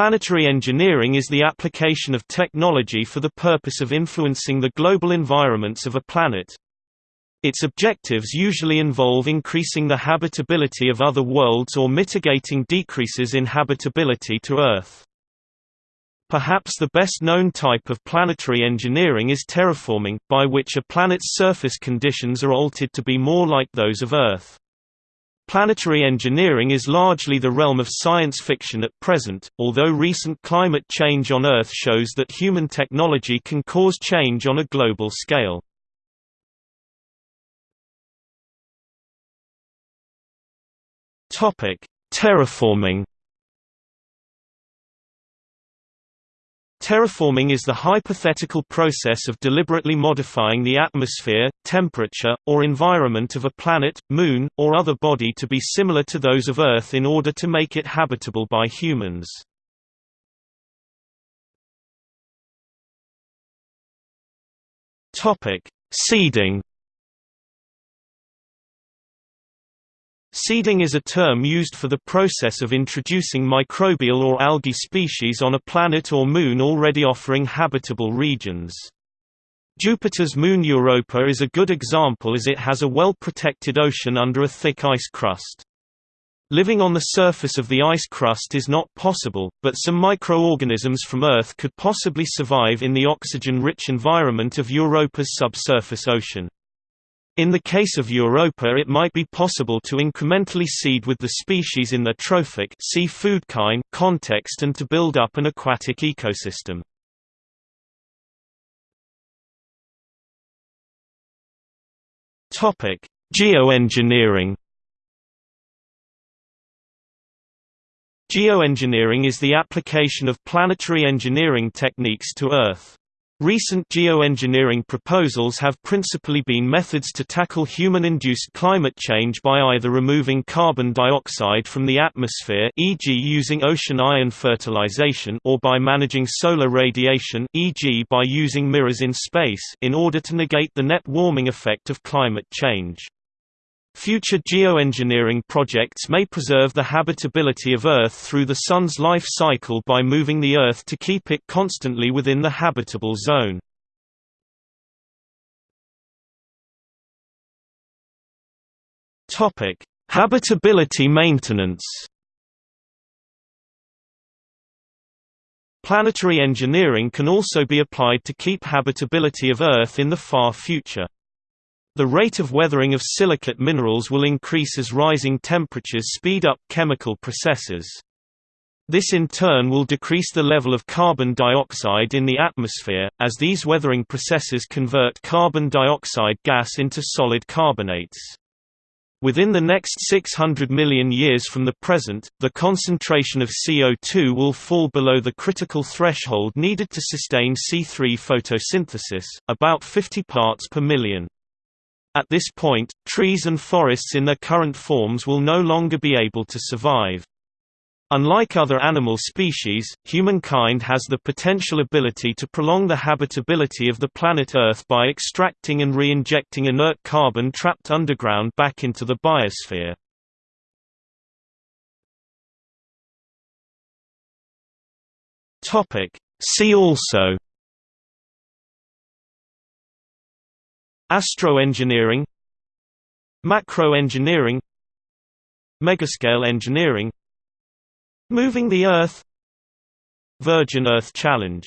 Planetary engineering is the application of technology for the purpose of influencing the global environments of a planet. Its objectives usually involve increasing the habitability of other worlds or mitigating decreases in habitability to Earth. Perhaps the best-known type of planetary engineering is terraforming, by which a planet's surface conditions are altered to be more like those of Earth. Planetary engineering is largely the realm of science fiction at present, although recent climate change on Earth shows that human technology can cause change on a global scale. Terraforming Terraforming is the hypothetical process of deliberately modifying the atmosphere, temperature, or environment of a planet, moon, or other body to be similar to those of Earth in order to make it habitable by humans. Seeding Seeding is a term used for the process of introducing microbial or algae species on a planet or moon already offering habitable regions. Jupiter's moon Europa is a good example as it has a well-protected ocean under a thick ice crust. Living on the surface of the ice crust is not possible, but some microorganisms from Earth could possibly survive in the oxygen-rich environment of Europa's subsurface ocean. In the case of Europa it might be possible to incrementally seed with the species in the trophic see food kind context and to build up an aquatic ecosystem. Geoengineering. Geoengineering is the application of planetary engineering techniques to Earth. Recent geoengineering proposals have principally been methods to tackle human-induced climate change by either removing carbon dioxide from the atmosphere e.g. using ocean iron fertilization or by managing solar radiation e.g. by using mirrors in space in order to negate the net warming effect of climate change. Future geoengineering projects may preserve the habitability of Earth through the Sun's life cycle by moving the Earth to keep it constantly within the habitable zone. Habitability maintenance. Planetary engineering can also be applied to keep habitability of Earth in the far future. The rate of weathering of silicate minerals will increase as rising temperatures speed up chemical processes. This in turn will decrease the level of carbon dioxide in the atmosphere, as these weathering processes convert carbon dioxide gas into solid carbonates. Within the next 600 million years from the present, the concentration of CO2 will fall below the critical threshold needed to sustain C3 photosynthesis, about 50 parts per million. At this point, trees and forests in their current forms will no longer be able to survive. Unlike other animal species, humankind has the potential ability to prolong the habitability of the planet Earth by extracting and re-injecting inert carbon trapped underground back into the biosphere. See also Astroengineering Macroengineering Megascale engineering Moving the Earth Virgin Earth Challenge